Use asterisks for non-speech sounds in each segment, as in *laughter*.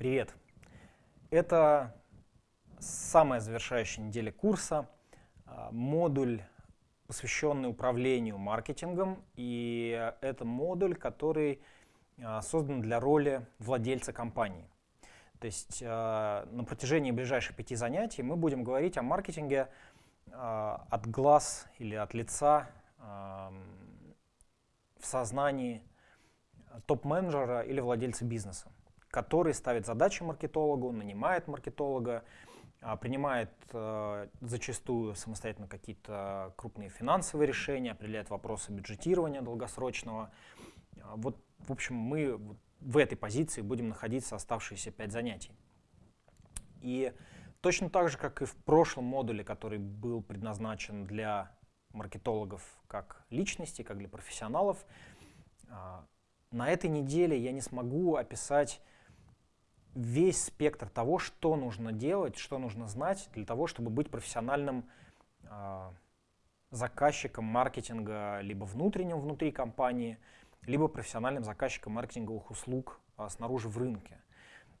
Привет! Это самая завершающая неделя курса, а, модуль, посвященный управлению маркетингом, и это модуль, который а, создан для роли владельца компании. То есть а, на протяжении ближайших пяти занятий мы будем говорить о маркетинге от глаз или от лица в сознании топ-менеджера или владельца бизнеса который ставит задачи маркетологу, нанимает маркетолога, а, принимает э, зачастую самостоятельно какие-то крупные финансовые решения, определяет вопросы бюджетирования долгосрочного. А, вот, в общем, мы в этой позиции будем находиться оставшиеся пять занятий. И точно так же, как и в прошлом модуле, который был предназначен для маркетологов как личности, как для профессионалов, а, на этой неделе я не смогу описать весь спектр того, что нужно делать, что нужно знать для того, чтобы быть профессиональным э, заказчиком маркетинга либо внутренним внутри компании, либо профессиональным заказчиком маркетинговых услуг э, снаружи в рынке.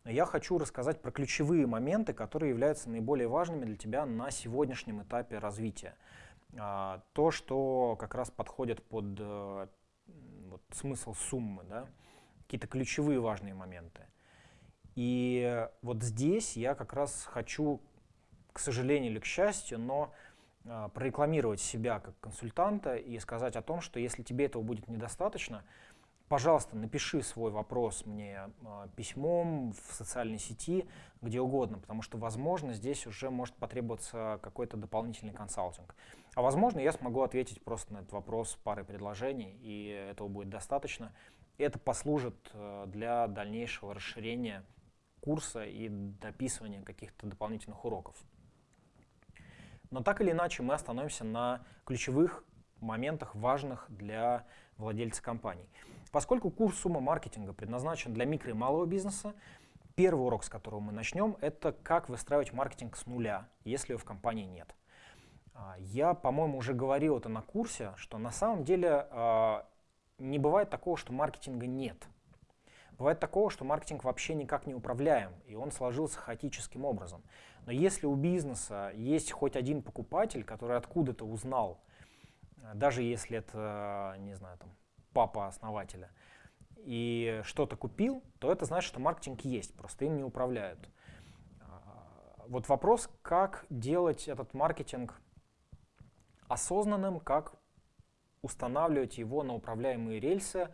Я хочу рассказать про ключевые моменты, которые являются наиболее важными для тебя на сегодняшнем этапе развития. Э, то, что как раз подходит под э, вот, смысл суммы, да? какие-то ключевые важные моменты. И вот здесь я как раз хочу, к сожалению или к счастью, но э, прорекламировать себя как консультанта и сказать о том, что если тебе этого будет недостаточно, пожалуйста, напиши свой вопрос мне э, письмом в социальной сети, где угодно, потому что, возможно, здесь уже может потребоваться какой-то дополнительный консалтинг. А возможно, я смогу ответить просто на этот вопрос парой предложений, и этого будет достаточно. Это послужит э, для дальнейшего расширения курса и дописывания каких-то дополнительных уроков. Но так или иначе мы остановимся на ключевых моментах, важных для владельца компаний. Поскольку курс «Сумма маркетинга» предназначен для микро и малого бизнеса, первый урок, с которого мы начнем, это как выстраивать маркетинг с нуля, если его в компании нет. А, я, по-моему, уже говорил это на курсе, что на самом деле а, не бывает такого, что маркетинга нет – Бывает такого, что маркетинг вообще никак не управляем, и он сложился хаотическим образом. Но если у бизнеса есть хоть один покупатель, который откуда-то узнал, э, даже если это, не знаю, там, папа основателя, и что-то купил, то это значит, что маркетинг есть, просто им не управляют. А, вот вопрос, как делать этот маркетинг осознанным, как устанавливать его на управляемые рельсы,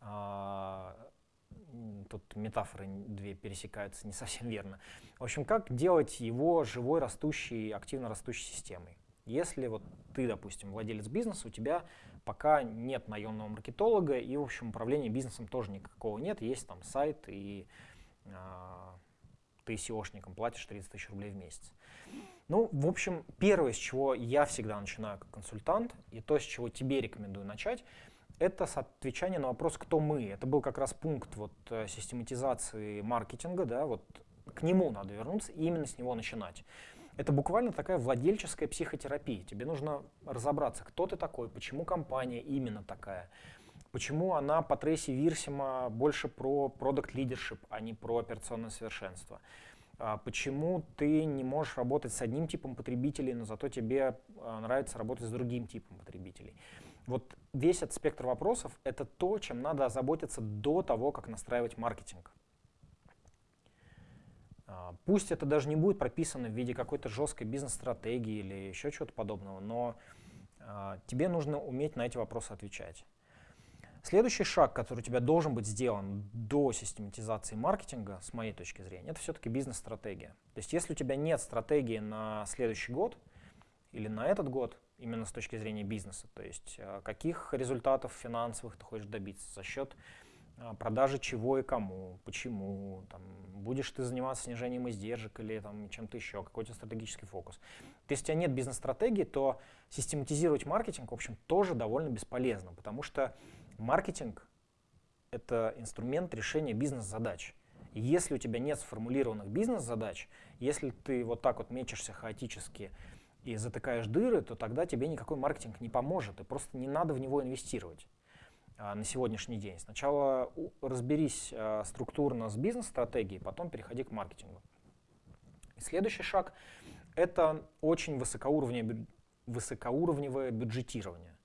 а, тут метафоры две пересекаются не совсем верно. В общем, как делать его живой, растущей, активно растущей системой? Если вот ты, допустим, владелец бизнеса, у тебя пока нет наемного маркетолога, и, в общем, управления бизнесом тоже никакого нет, есть там сайт, и э, ты SEOшником платишь 30 тысяч рублей в месяц. Ну, в общем, первое, с чего я всегда начинаю как консультант, и то, с чего тебе рекомендую начать, это отвечание на вопрос, кто мы. Это был как раз пункт вот, э, систематизации маркетинга, да, вот к нему надо вернуться и именно с него начинать. Это буквально такая владельческая психотерапия. Тебе нужно разобраться, кто ты такой, почему компания именно такая, почему она по Трейси Вирсима больше про продукт лидершип, а не про операционное совершенство. А почему ты не можешь работать с одним типом потребителей, но зато тебе э, нравится работать с другим типом потребителей. Вот весь этот спектр вопросов — это то, чем надо озаботиться до того, как настраивать маркетинг. А, пусть это даже не будет прописано в виде какой-то жесткой бизнес-стратегии или еще чего-то подобного, но а, тебе нужно уметь на эти вопросы отвечать. Следующий шаг, который у тебя должен быть сделан до систематизации маркетинга, с моей точки зрения, это все-таки бизнес-стратегия. То есть если у тебя нет стратегии на следующий год или на этот год, именно с точки зрения бизнеса. То есть э, каких результатов финансовых ты хочешь добиться за счет э, продажи чего и кому, почему, там, будешь ты заниматься снижением издержек или чем-то еще, какой-то стратегический фокус. Если у тебя нет бизнес-стратегии, то систематизировать маркетинг, в общем, тоже довольно бесполезно, потому что маркетинг — это инструмент решения бизнес-задач. Если у тебя нет сформулированных бизнес-задач, если ты вот так вот мечешься хаотически, и затыкаешь дыры, то тогда тебе никакой маркетинг не поможет, и просто не надо в него инвестировать. а, на сегодняшний день. Сначала разберись а, структурно с бизнес-стратегией, потом переходи к маркетингу. И следующий шаг — это очень высокоуровневое, высокоуровневое бюджетирование.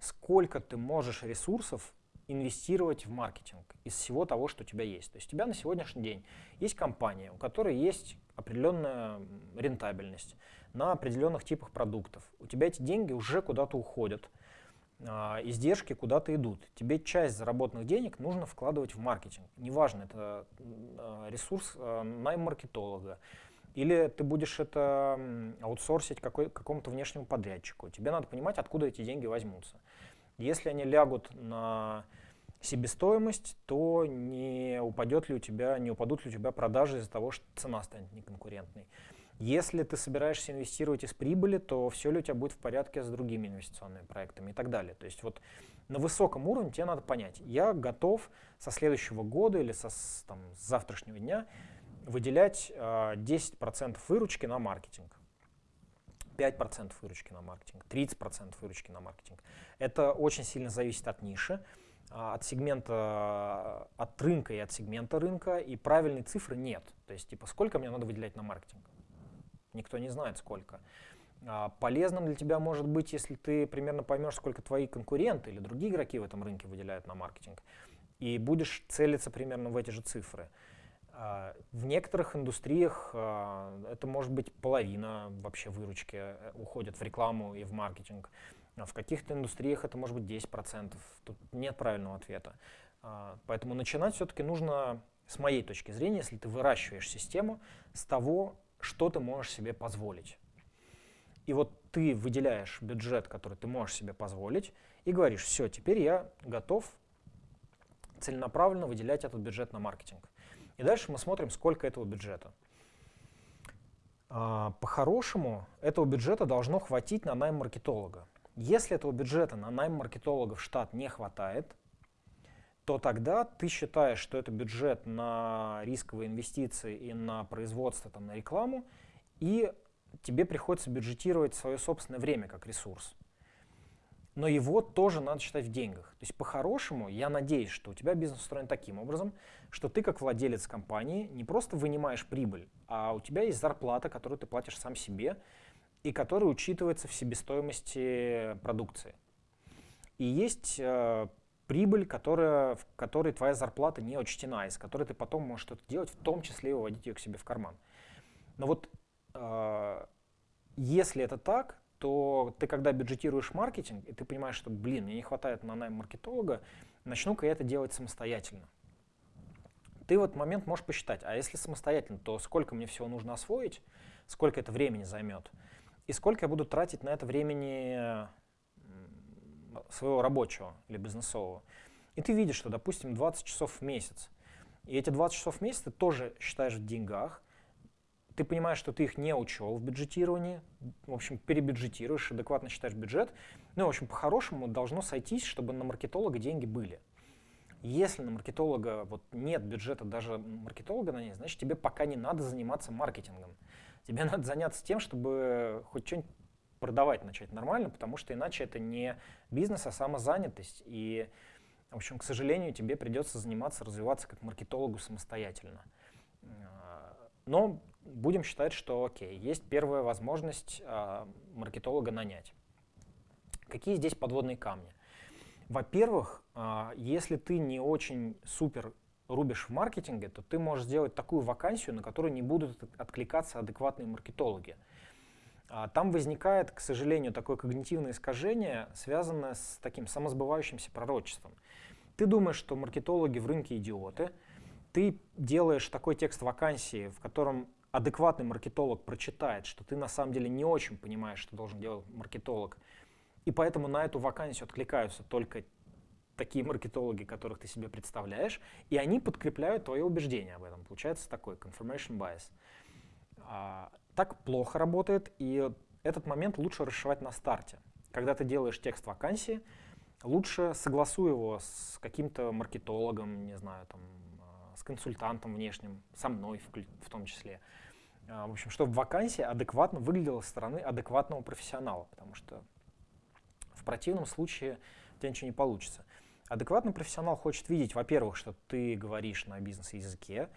Сколько ты можешь ресурсов инвестировать в маркетинг из всего того, что у тебя есть. То есть у тебя на сегодняшний день есть компания, у которой есть определенная рентабельность на определенных типах продуктов. У тебя эти деньги уже куда-то уходят, а, издержки куда-то идут. Тебе часть заработанных денег нужно вкладывать в маркетинг. Неважно, это а, ресурс а, найм маркетолога, или ты будешь это аутсорсить какому-то внешнему подрядчику. Тебе надо понимать, откуда эти деньги возьмутся. Если они лягут на себестоимость, то не упадет ли у тебя, не упадут ли у тебя продажи из-за того, что цена станет неконкурентной. Если ты собираешься инвестировать из прибыли, то все ли у тебя будет в порядке с другими инвестиционными проектами и так далее. То есть вот на высоком уровне тебе надо понять, я готов со следующего года или со, там, с завтрашнего дня выделять э, а, 10% выручки на маркетинг. 5% выручки на маркетинг, 30% выручки на маркетинг. Это очень сильно зависит от ниши, а, от сегмента, от рынка и от сегмента рынка, и правильной цифры нет. То есть, типа, сколько мне надо выделять на маркетинг? Никто не знает, сколько. А, полезным для тебя может быть, если ты примерно поймешь, сколько твои конкуренты или другие игроки в этом рынке выделяют на маркетинг, и будешь целиться примерно в эти же цифры. А, в некоторых индустриях а, это может быть половина вообще выручки э, уходит в рекламу и в маркетинг. В каких-то индустриях это может быть 10%. Тут нет правильного ответа. Поэтому начинать все-таки нужно, с моей точки зрения, если ты выращиваешь систему, с того, что ты можешь себе позволить. И вот ты выделяешь бюджет, который ты можешь себе позволить, и говоришь, все, теперь я готов целенаправленно выделять этот бюджет на маркетинг. И дальше мы смотрим, сколько этого бюджета. А, по-хорошему, этого бюджета должно хватить на найм маркетолога. Если этого бюджета на найм маркетолога в штат не хватает, то тогда ты считаешь, что это бюджет на рисковые инвестиции и на производство, там, на рекламу, и тебе приходится бюджетировать свое собственное время как ресурс но его тоже надо считать в деньгах. То есть по-хорошему, я надеюсь, что у тебя бизнес устроен таким образом, что ты как владелец компании не просто вынимаешь прибыль, а у тебя есть зарплата, которую ты платишь сам себе, и которая учитывается в себестоимости продукции. И есть э, прибыль, которая, в которой твоя зарплата не учтена, из которой ты потом можешь что-то делать, в том числе и выводить ее к себе в карман. Но вот э, если это так, то ты когда бюджетируешь маркетинг, и ты понимаешь, что, блин, мне не хватает на найм маркетолога, начну-ка я это делать самостоятельно. Ты в этот момент можешь посчитать, а если самостоятельно, то сколько мне всего нужно освоить, сколько это времени займет, и сколько я буду тратить на это времени своего рабочего или бизнесового. И ты видишь, что, допустим, 20 часов в месяц. И эти 20 часов в месяц ты тоже считаешь в деньгах, ты понимаешь, что ты их не учел в бюджетировании, в общем, перебюджетируешь, адекватно считаешь бюджет. Ну, в общем, по-хорошему должно сойтись, чтобы на маркетолога деньги были. Если на маркетолога вот нет бюджета даже маркетолога на ней, значит, тебе пока не надо заниматься маркетингом. Тебе *laughs* надо заняться тем, чтобы хоть что-нибудь продавать начать нормально, потому что иначе это не бизнес, а самозанятость. И, в общем, к сожалению, тебе придется заниматься, развиваться как маркетологу самостоятельно. Но будем считать, что окей, есть первая возможность э, маркетолога нанять. Какие здесь подводные камни? Во-первых, э, если ты не очень супер рубишь в маркетинге, то ты можешь сделать такую вакансию, на которую не будут откликаться адекватные маркетологи. Там возникает, к сожалению, такое когнитивное искажение, связанное с таким самосбывающимся пророчеством. Ты думаешь, что маркетологи в рынке идиоты, ты делаешь такой текст вакансии, в котором адекватный маркетолог прочитает, что ты на самом деле не очень понимаешь, что должен делать маркетолог, и поэтому на эту вакансию откликаются только такие маркетологи, которых ты себе представляешь, и они подкрепляют твое убеждение об этом. Получается такой confirmation bias. А, так плохо работает, и этот момент лучше расшивать на старте. Когда ты делаешь текст вакансии, лучше согласуй его с каким-то маркетологом, не знаю, там, консультантом внешним, со мной в, в том числе. А, в общем, чтобы вакансия адекватно выглядела со стороны адекватного профессионала, потому что в противном случае у тебя ничего не получится. Адекватный профессионал хочет видеть, во-первых, что ты говоришь на бизнес-языке,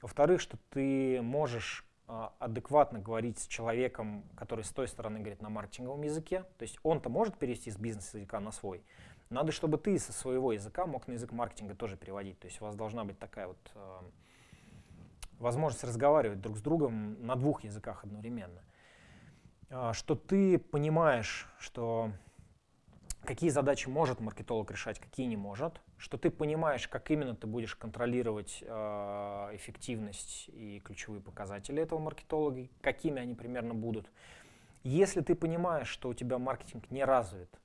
во-вторых, что ты можешь а, адекватно говорить с человеком, который с той стороны говорит на маркетинговом языке. То есть он-то может перевести с бизнес-языка на свой. Надо, чтобы ты со своего языка мог на язык маркетинга тоже переводить. То есть у вас должна быть такая вот э, возможность разговаривать друг с другом на двух языках одновременно. Э, что ты понимаешь, что какие задачи может маркетолог решать, какие не может, что ты понимаешь, как именно ты будешь контролировать э, эффективность и ключевые показатели этого маркетолога, какими они примерно будут. Если ты понимаешь, что у тебя маркетинг не развит,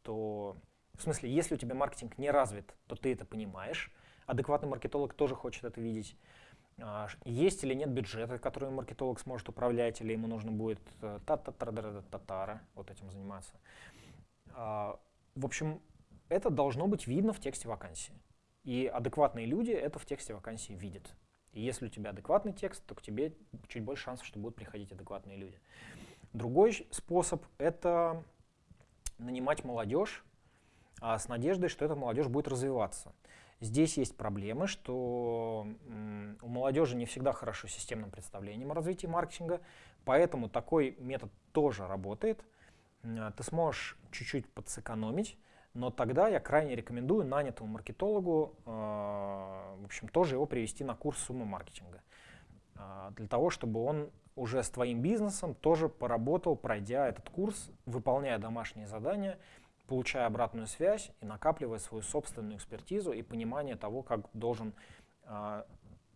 то, в смысле, если у тебя маркетинг не развит, то ты это понимаешь. Адекватный маркетолог тоже хочет это видеть. А, есть или нет бюджета, который маркетолог сможет управлять, или ему нужно будет э, та-та-та-та-та-та-та вот этим заниматься. А, в общем, это должно быть видно в тексте вакансии. И адекватные люди это в тексте вакансии видят. И если у тебя адекватный текст, то к тебе чуть больше шансов, что будут приходить адекватные люди. Другой способ — это нанимать молодежь а с надеждой, что эта молодежь будет развиваться. Здесь есть проблемы, что у молодежи не всегда хорошо системным представлением о развитии маркетинга, поэтому такой метод тоже работает — а, ты сможешь чуть-чуть подсэкономить, но тогда я крайне рекомендую нанятому маркетологу, э, в общем, тоже его привести на курс суммы маркетинга, э, для того, чтобы он уже с твоим бизнесом тоже поработал, пройдя этот курс, выполняя домашние задания, получая обратную связь и накапливая свою собственную экспертизу и понимание того, как должен э,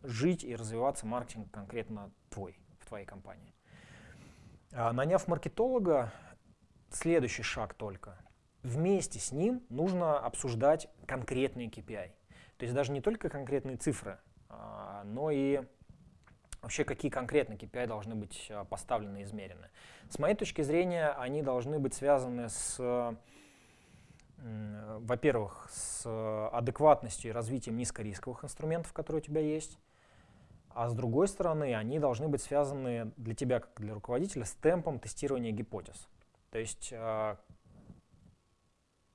жить и развиваться маркетинг конкретно твой, в твоей компании. Наняв маркетолога, следующий шаг только. Вместе с ним нужно обсуждать конкретные KPI. То есть даже не только конкретные цифры, а, но и вообще какие конкретные KPI должны быть а, поставлены и измерены. С моей точки зрения, они должны быть связаны с, во-первых, с адекватностью и развитием низкорисковых инструментов, которые у тебя есть, а с другой стороны, они должны быть связаны для тебя, как для руководителя, с темпом тестирования гипотез. То есть э,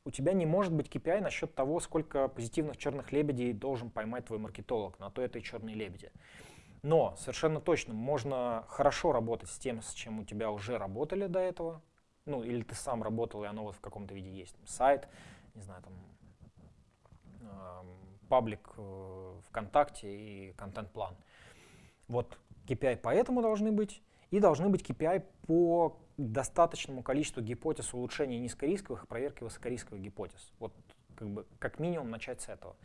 у тебя не может быть KPI насчет того, сколько позитивных черных лебедей должен поймать твой маркетолог, на то это и черные лебеди. Но совершенно точно можно хорошо работать с тем, с чем у тебя уже работали до этого, ну или ты сам работал, и оно вот в каком-то виде есть. Сайт, не знаю, там паблик э, ВКонтакте и контент-план. Вот KPI поэтому должны быть, и должны быть KPI по достаточному количеству гипотез улучшения низкорисковых и проверки высокорисковых гипотез. Вот как, бы, как минимум начать с этого.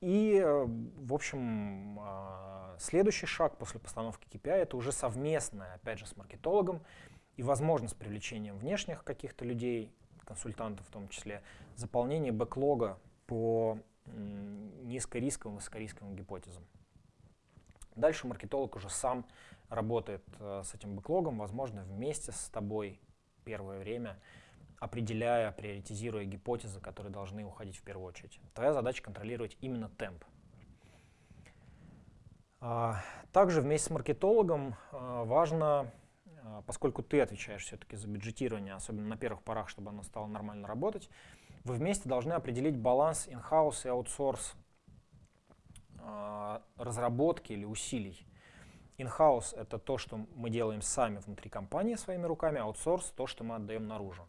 И, э, в общем, а, следующий шаг после постановки KPI — это уже совместное, опять же, с маркетологом и возможность привлечения внешних каких-то людей, консультантов в том числе, заполнение бэклога по низкорисковым, высокорисковым гипотезам. Дальше маркетолог уже сам работает э, с этим бэклогом, возможно, вместе с тобой первое время, определяя, приоритизируя гипотезы, которые должны уходить в первую очередь. Твоя задача контролировать именно темп. А, также вместе с маркетологом а, важно, а, поскольку ты отвечаешь все-таки за бюджетирование, особенно на первых порах, чтобы оно стало нормально работать, вы вместе должны определить баланс in-house и аутсорс разработки или усилий. In-house — это то, что мы делаем сами внутри компании своими руками, аутсорс — то, что мы отдаем наружу.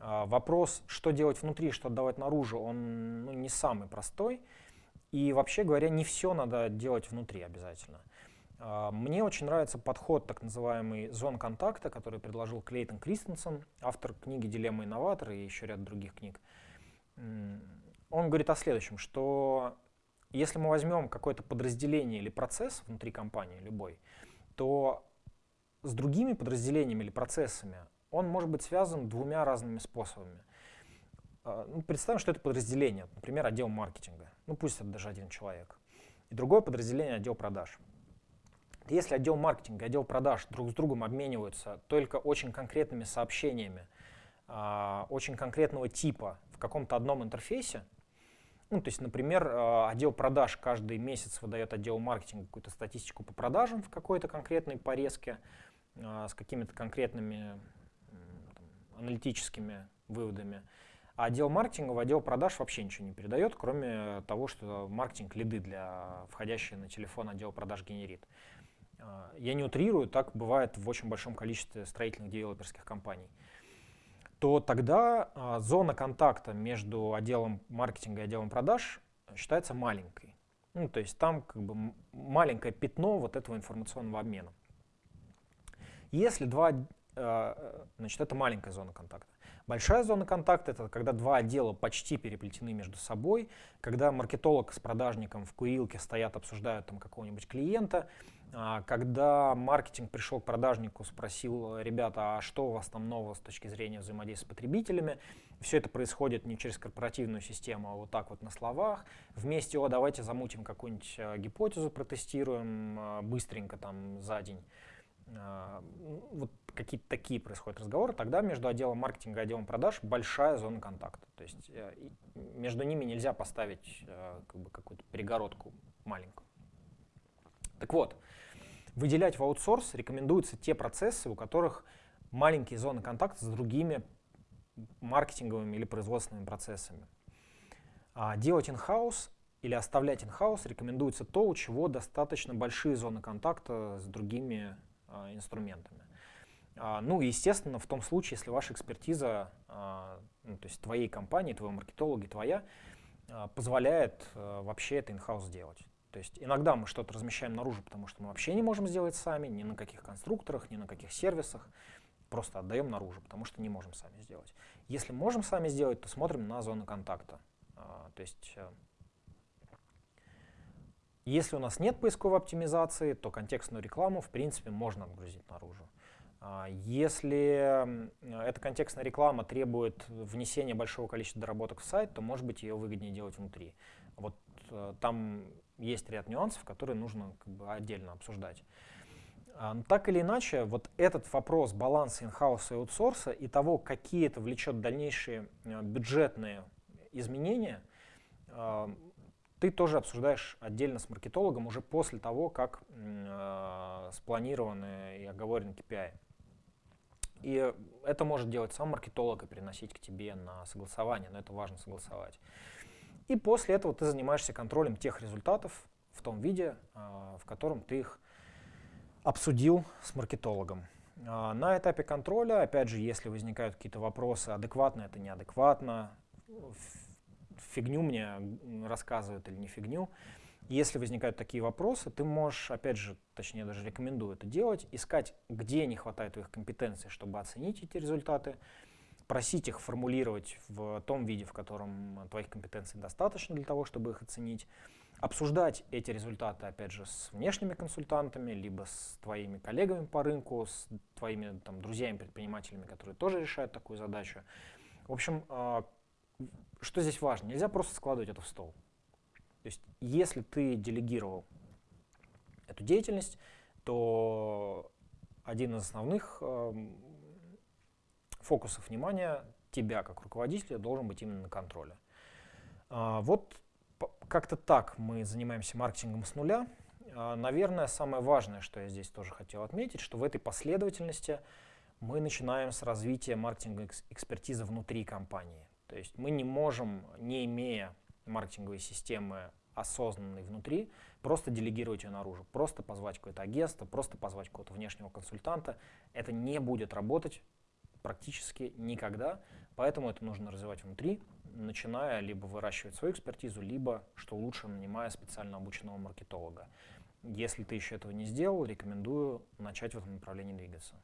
А, вопрос, что делать внутри, что отдавать наружу, он ну, не самый простой. И вообще говоря, не все надо делать внутри обязательно. А, мне очень нравится подход так называемый зон контакта, который предложил Клейтон Кристенсен, автор книги «Дилемма инноватора» и еще ряд других книг. Он говорит о следующем, что если мы возьмем какое-то подразделение или процесс внутри компании, любой, то с другими подразделениями или процессами он может быть связан двумя разными способами. А, ну, представим, что это подразделение, например, отдел маркетинга. Ну, пусть это даже один человек. И другое подразделение — отдел продаж. Если отдел маркетинга и отдел продаж друг с другом обмениваются только очень конкретными сообщениями, а, очень конкретного типа в каком-то одном интерфейсе, ну, то есть, например, э, отдел продаж каждый месяц выдает отделу маркетинга какую-то статистику по продажам в какой-то конкретной порезке э, с какими-то конкретными там, аналитическими выводами. А отдел маркетинга в отдел продаж вообще ничего не передает, кроме того, что маркетинг лиды для входящие на телефон отдел продаж генерит. А, я не утрирую, так бывает в очень большом количестве строительных девелоперских компаний. То тогда а, зона контакта между отделом маркетинга и отделом продаж считается маленькой. Ну, то есть там как бы маленькое пятно вот этого информационного обмена. Если два, э, значит, это маленькая зона контакта. Большая зона контакта — это когда два отдела почти переплетены между собой, когда маркетолог с продажником в курилке стоят, обсуждают там какого-нибудь клиента, а, когда маркетинг пришел к продажнику, спросил, ребята, а что у вас там нового с точки зрения взаимодействия с потребителями, все это происходит не через корпоративную систему, а вот так вот на словах. Вместе, о, давайте замутим какую-нибудь э, гипотезу, протестируем э, быстренько там за день. А, вот какие-то такие происходят разговоры, тогда между отделом маркетинга и отделом продаж большая зона контакта. То есть э, между ними нельзя поставить как бы, какую-то перегородку маленькую. Так вот, выделять в аутсорс рекомендуются те процессы, у которых маленькие зоны контакта с другими маркетинговыми или производственными процессами. А делать in-house или оставлять in-house рекомендуется то, у чего достаточно большие зоны контакта с другими а, инструментами. А, ну, естественно, в том случае, если ваша экспертиза, а, ну, то есть твоей компании, твоего маркетолога, твоя, позволяет вообще это in-house сделать. То есть иногда мы что-то размещаем наружу, потому что мы вообще не можем сделать сами, ни на каких конструкторах, ни на каких сервисах. Просто отдаем наружу, потому что не можем сами сделать. Если можем сами сделать, то смотрим на зону контакта. То есть э, если у нас нет поисковой оптимизации, то контекстную рекламу, в принципе, можно отгрузить наружу. А, если эта контекстная реклама требует внесения большого количества доработок в сайт, то, может быть, ее выгоднее делать внутри. Вот э, там есть ряд нюансов, которые нужно как бы, отдельно обсуждать. А, но так или иначе, вот этот вопрос баланса инхауса и аутсорса и того, какие это влечет дальнейшие э, бюджетные изменения, а, ты тоже обсуждаешь отдельно с маркетологом уже после того, как э, спланированы и оговорены KPI. И это может делать сам маркетолог и приносить к тебе на согласование, но это важно согласовать. И после этого ты занимаешься контролем тех результатов в том виде, э, в котором ты их обсудил с маркетологом. Э, на этапе контроля, опять же, если возникают какие-то вопросы, адекватно это, неадекватно, фигню мне рассказывают или не фигню. Если возникают такие вопросы, ты можешь, опять же, точнее даже рекомендую это делать, искать, где не хватает твоих компетенций, чтобы оценить эти результаты, просить их формулировать в том виде, в котором твоих компетенций достаточно для того, чтобы их оценить, обсуждать эти результаты, опять же, с внешними консультантами, либо с твоими коллегами по рынку, с твоими там, друзьями-предпринимателями, которые тоже решают такую задачу. В общем, а, что здесь важно? Нельзя просто складывать это в стол. То есть если ты делегировал эту деятельность, то один из основных фокусов внимания тебя как руководителя должен быть именно на контроле. А, вот как-то так мы занимаемся маркетингом с нуля. А, наверное, самое важное, что я здесь тоже хотел отметить, что в этой последовательности мы начинаем с развития маркетинговой экспертизы внутри компании. То есть мы не можем, не имея маркетинговой системы осознанной внутри, просто делегировать ее наружу, просто позвать какое-то агентство, просто позвать какого-то внешнего консультанта. Это не будет работать практически никогда, поэтому это нужно развивать внутри, начиная либо выращивать свою экспертизу, либо, что лучше, нанимая специально обученного маркетолога. Если ты еще этого не сделал, рекомендую начать в этом направлении двигаться.